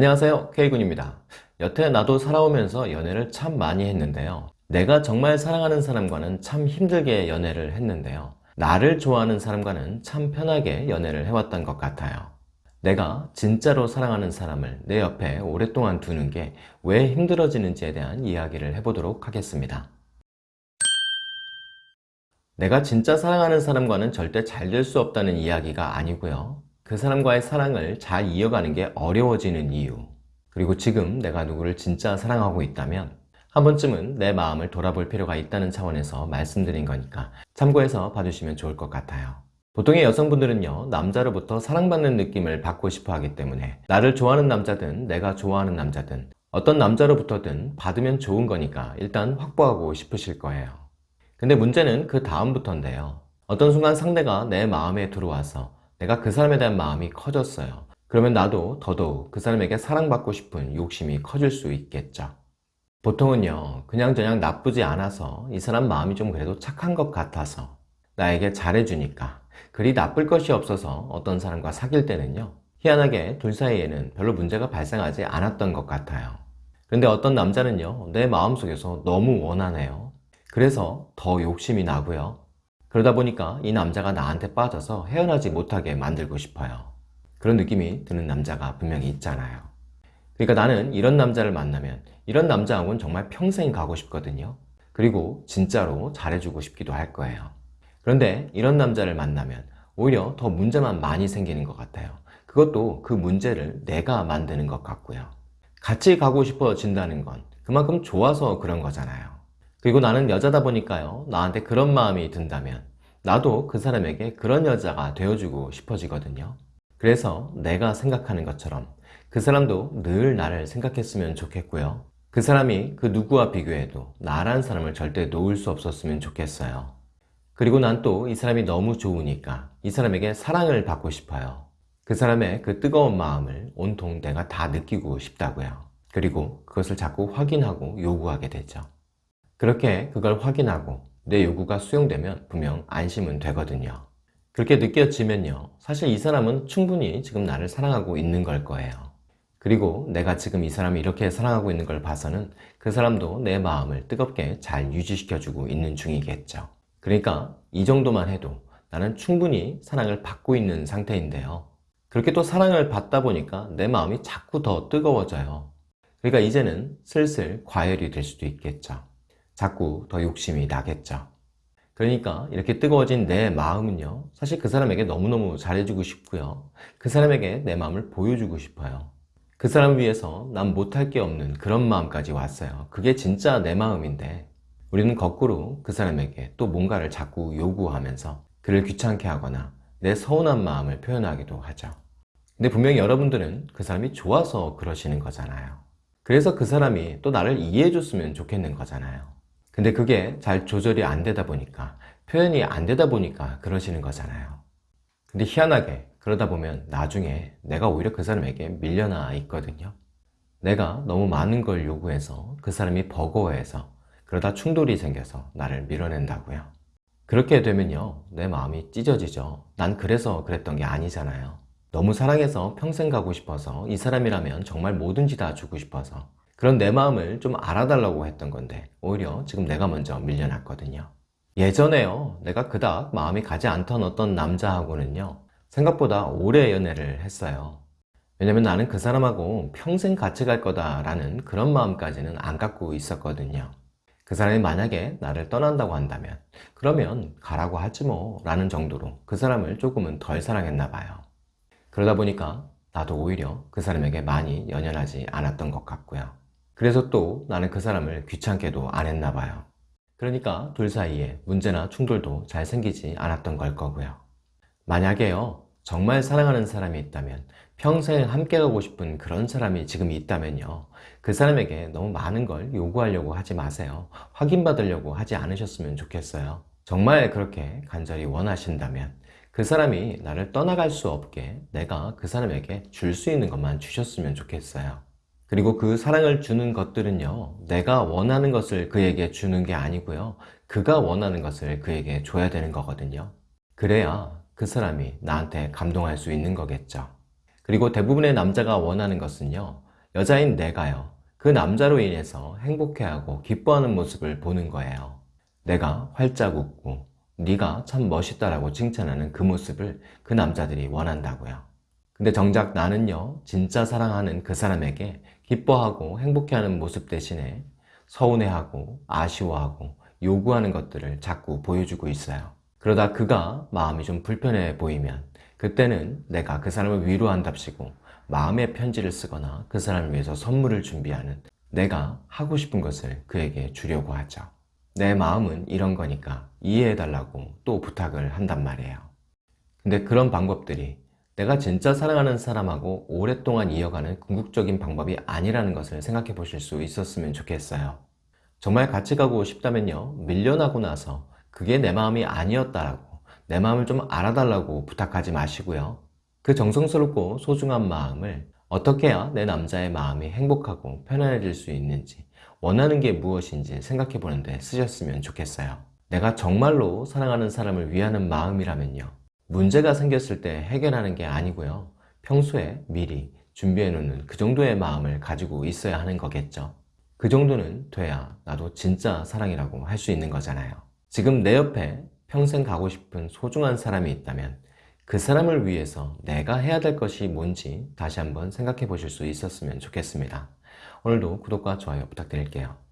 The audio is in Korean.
안녕하세요. K군입니다. 여태 나도 살아오면서 연애를 참 많이 했는데요. 내가 정말 사랑하는 사람과는 참 힘들게 연애를 했는데요. 나를 좋아하는 사람과는 참 편하게 연애를 해왔던 것 같아요. 내가 진짜로 사랑하는 사람을 내 옆에 오랫동안 두는 게 왜 힘들어지는지에 대한 이야기를 해보도록 하겠습니다. 내가 진짜 사랑하는 사람과는 절대 잘 될 수 없다는 이야기가 아니고요 그 사람과의 사랑을 잘 이어가는 게 어려워지는 이유. 그리고 지금 내가 누구를 진짜 사랑하고 있다면 한 번쯤은 내 마음을 돌아볼 필요가 있다는 차원에서 말씀드린 거니까 참고해서 봐주시면 좋을 것 같아요. 보통의 여성분들은요 남자로부터 사랑받는 느낌을 받고 싶어 하기 때문에 나를 좋아하는 남자든 내가 좋아하는 남자든 어떤 남자로부터든 받으면 좋은 거니까 일단 확보하고 싶으실 거예요. 근데 문제는 그 다음부터인데요. 어떤 순간 상대가 내 마음에 들어와서 내가 그 사람에 대한 마음이 커졌어요. 그러면 나도 더더욱 그 사람에게 사랑받고 싶은 욕심이 커질 수 있겠죠. 보통은요 그냥저냥 나쁘지 않아서 이 사람 마음이 좀 그래도 착한 것 같아서 나에게 잘해주니까 그리 나쁠 것이 없어서 어떤 사람과 사귈 때는요 희한하게 둘 사이에는 별로 문제가 발생하지 않았던 것 같아요. 근데 어떤 남자는요 내 마음속에서 너무 원하네요. 그래서 더 욕심이 나고요 그러다 보니까 이 남자가 나한테 빠져서 헤어나지 못하게 만들고 싶어요. 그런 느낌이 드는 남자가 분명히 있잖아요. 그러니까 나는 이런 남자를 만나면 이런 남자하고는 정말 평생 가고 싶거든요. 그리고 진짜로 잘해주고 싶기도 할 거예요. 그런데 이런 남자를 만나면 오히려 더 문제만 많이 생기는 것 같아요. 그것도 그 문제를 내가 만드는 것 같고요. 같이 가고 싶어진다는 건 그만큼 좋아서 그런 거잖아요 그리고 나는 여자다 보니까요 나한테 그런 마음이 든다면 나도 그 사람에게 그런 여자가 되어주고 싶어지거든요. 그래서 내가 생각하는 것처럼 그 사람도 늘 나를 생각했으면 좋겠고요. 그 사람이 그 누구와 비교해도 나란 사람을 절대 놓을 수 없었으면 좋겠어요. 그리고 난 또 이 사람이 너무 좋으니까 이 사람에게 사랑을 받고 싶어요. 그 사람의 그 뜨거운 마음을 온통 내가 다 느끼고 싶다고요. 그리고 그것을 자꾸 확인하고 요구하게 되죠 그렇게 그걸 확인하고 내 요구가 수용되면 분명 안심은 되거든요. 그렇게 느껴지면요. 사실 이 사람은 충분히 지금 나를 사랑하고 있는 걸 거예요. 그리고 내가 지금 이 사람이 이렇게 사랑하고 있는 걸 봐서는 그 사람도 내 마음을 뜨겁게 잘 유지시켜주고 있는 중이겠죠. 그러니까 이 정도만 해도 나는 충분히 사랑을 받고 있는 상태인데요. 그렇게 또 사랑을 받다 보니까 내 마음이 자꾸 더 뜨거워져요. 그러니까 이제는 슬슬 과열이 될 수도 있겠죠 자꾸 더 욕심이 나겠죠. 그러니까 이렇게 뜨거워진 내 마음은요 사실 그 사람에게 너무너무 잘해주고 싶고요. 그 사람에게 내 마음을 보여주고 싶어요. 그 사람 위해서 난 못할 게 없는 그런 마음까지 왔어요. 그게 진짜 내 마음인데 우리는 거꾸로 그 사람에게 또 뭔가를 자꾸 요구하면서 그를 귀찮게 하거나 내 서운한 마음을 표현하기도 하죠. 근데 분명히 여러분들은 그 사람이 좋아서 그러시는 거잖아요. 그래서 그 사람이 또 나를 이해해 줬으면 좋겠는 거잖아요 근데 그게 잘 조절이 안 되다 보니까 표현이 안 되다 보니까 그러시는 거잖아요. 근데 희한하게 그러다 보면 나중에 내가 오히려 그 사람에게 밀려나 있거든요. 내가 너무 많은 걸 요구해서 그 사람이 버거워해서 그러다 충돌이 생겨서 나를 밀어낸다고요. 그렇게 되면요 내 마음이 찢어지죠. 난 그래서 그랬던 게 아니잖아요. 너무 사랑해서 평생 가고 싶어서 이 사람이라면 정말 뭐든지 다 주고 싶어서 그런 내 마음을 좀 알아달라고 했던 건데 오히려 지금 내가 먼저 밀려났거든요. 예전에요. 내가 그닥 마음이 가지 않던 어떤 남자하고는요 생각보다 오래 연애를 했어요. 왜냐면 나는 그 사람하고 평생 같이 갈 거다 라는 그런 마음까지는 안 갖고 있었거든요. 그 사람이 만약에 나를 떠난다고 한다면 그러면 가라고 하지 뭐 라는 정도로 그 사람을 조금은 덜 사랑했나 봐요. 그러다 보니까 나도 오히려 그 사람에게 많이 연연하지 않았던 것 같고요 그래서 또 나는 그 사람을 귀찮게도 안 했나 봐요. 그러니까 둘 사이에 문제나 충돌도 잘 생기지 않았던 걸 거고요. 만약에요 정말 사랑하는 사람이 있다면 평생 함께 가고 싶은 그런 사람이 지금 있다면요 그 사람에게 너무 많은 걸 요구하려고 하지 마세요. 확인받으려고 하지 않으셨으면 좋겠어요. 정말 그렇게 간절히 원하신다면 그 사람이 나를 떠나갈 수 없게 내가 그 사람에게 줄 수 있는 것만 주셨으면 좋겠어요 그리고 그 사랑을 주는 것들은요 내가 원하는 것을 그에게 주는 게 아니고요 그가 원하는 것을 그에게 줘야 되는 거거든요 그래야 그 사람이 나한테 감동할 수 있는 거겠죠 그리고 대부분의 남자가 원하는 것은요 여자인 내가요. 그 남자로 인해서 행복해하고 기뻐하는 모습을 보는 거예요. 내가 활짝 웃고 네가 참 멋있다라고 칭찬하는 그 모습을 그 남자들이 원한다고요. 근데 정작 나는요, 진짜 사랑하는 그 사람에게 기뻐하고 행복해하는 모습 대신에 서운해하고 아쉬워하고 요구하는 것들을 자꾸 보여주고 있어요. 그러다 그가 마음이 좀 불편해 보이면 그때는 내가 그 사람을 위로한답시고 마음의 편지를 쓰거나 그 사람을 위해서 선물을 준비하는 내가 하고 싶은 것을 그에게 주려고 하죠. 내 마음은 이런 거니까 이해해달라고 또 부탁을 한단 말이에요. 근데 그런 방법들이 내가 진짜 사랑하는 사람하고 오랫동안 이어가는 궁극적인 방법이 아니라는 것을 생각해 보실 수 있었으면 좋겠어요. 정말 같이 가고 싶다면요. 밀려나고 나서 그게 내 마음이 아니었다라고 내 마음을 좀 알아달라고 부탁하지 마시고요. 그 정성스럽고 소중한 마음을 어떻게 해야 내 남자의 마음이 행복하고 편안해질 수 있는지 원하는 게 무엇인지 생각해 보는데 쓰셨으면 좋겠어요. 내가 정말로 사랑하는 사람을 위하는 마음이라면요. 문제가 생겼을 때 해결하는 게 아니고요. 평소에 미리 준비해 놓는 그 정도의 마음을 가지고 있어야 하는 거겠죠. 그 정도는 돼야 나도 진짜 사랑이라고 할 수 있는 거잖아요. 지금 내 옆에 평생 가고 싶은 소중한 사람이 있다면 그 사람을 위해서 내가 해야 될 것이 뭔지 다시 한번 생각해 보실 수 있었으면 좋겠습니다. 오늘도 구독과 좋아요 부탁드릴게요.